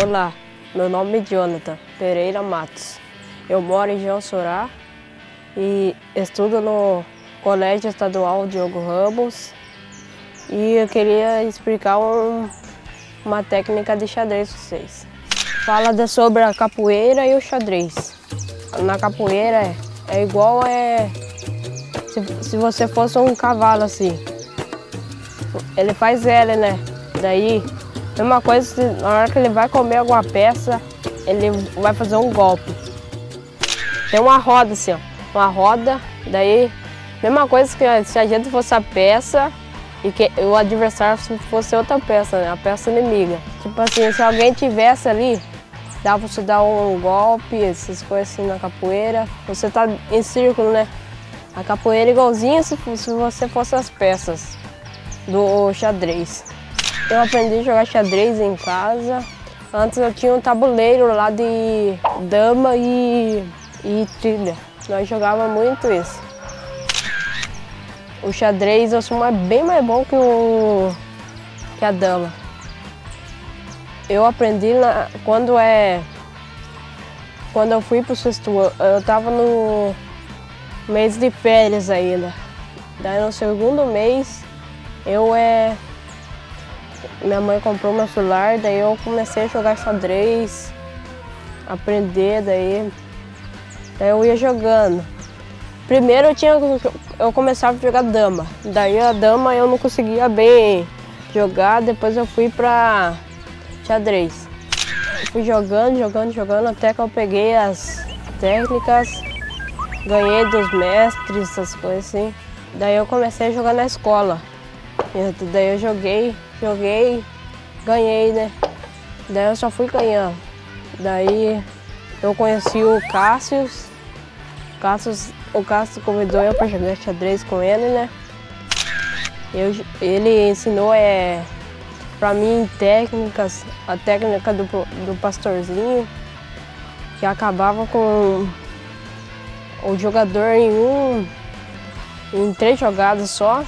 Olá, meu nome é Jonathan Pereira Matos. Eu moro em João Sorá e estudo no Colégio Estadual Diogo Ramos e eu queria explicar um, uma técnica de xadrez para vocês. Fala sobre a capoeira e o xadrez. Na capoeira é, é igual é, se, se você fosse um cavalo assim. Ele faz L, né? Daí Mesma coisa, na hora que ele vai comer alguma peça, ele vai fazer um golpe. Tem uma roda assim, ó. Uma roda, daí, mesma coisa que se a gente fosse a peça e que o adversário fosse outra peça, né? A peça inimiga. Tipo assim, se alguém tivesse ali, dá pra você dar um golpe, essas coisas assim na capoeira. Você tá em círculo, né? A capoeira é igualzinha se, se você fosse as peças do xadrez. Eu aprendi a jogar xadrez em casa. Antes eu tinha um tabuleiro lá de dama e, e trilha. Nós jogávamos muito isso. O xadrez eu sou bem mais bom que, o, que a dama. Eu aprendi na, quando é. Quando eu fui para o sexto ano, eu estava no mês de férias ainda. Daí no segundo mês eu é, minha mãe comprou meu celular, daí eu comecei a jogar xadrez, aprender, daí, daí eu ia jogando. Primeiro eu tinha eu começava a jogar dama, daí a dama eu não conseguia bem jogar, depois eu fui pra xadrez. Fui jogando, jogando, jogando até que eu peguei as técnicas, ganhei dos mestres, essas coisas assim. Daí eu comecei a jogar na escola. E daí eu joguei Joguei, ganhei, né? Daí eu só fui ganhando. Daí eu conheci o Cássio. Cássio o Cássio convidou eu para jogar xadrez com ele, né? Eu, ele ensinou é, para mim técnicas, a técnica do, do pastorzinho, que acabava com o jogador em um, em três jogadas só.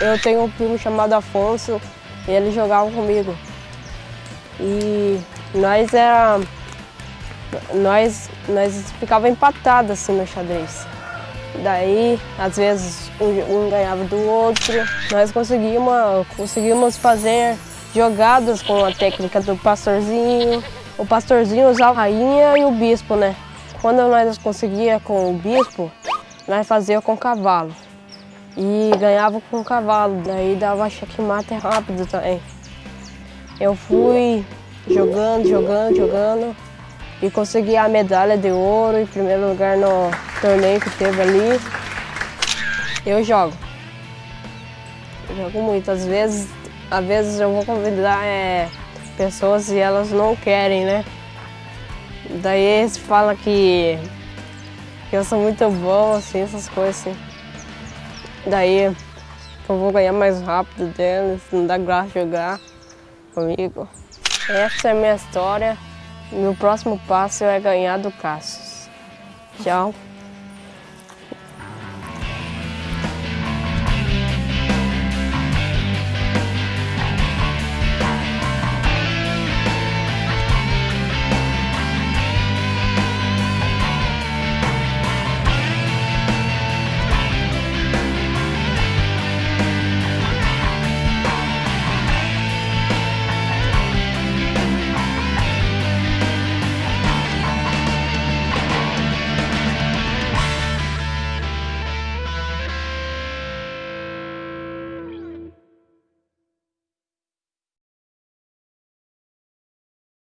Eu tenho um primo chamado Afonso e ele jogava comigo. E nós era. Nós, nós ficava empatados assim no xadrez. Daí, às vezes, um, ganhava do outro. Nós conseguimos, conseguimos fazer jogadas com a técnica do pastorzinho. O pastorzinho usava a rainha e o bispo, né? Quando nós conseguia com o bispo, nós fazia com o cavalo e ganhava com o cavalo, daí dava checkmate rápido também. Eu fui jogando, jogando, jogando e consegui a medalha de ouro em primeiro lugar no torneio que teve ali. Eu jogo. Eu jogo muito. Às vezes, às vezes eu vou convidar é, pessoas e elas não querem, né? Daí eles falam que, que eu sou muito bom, assim, essas coisas assim. Daí eu vou ganhar mais rápido deles, não dá graça jogar comigo. Essa é a minha história. Meu próximo passo é ganhar do Cassius. Tchau.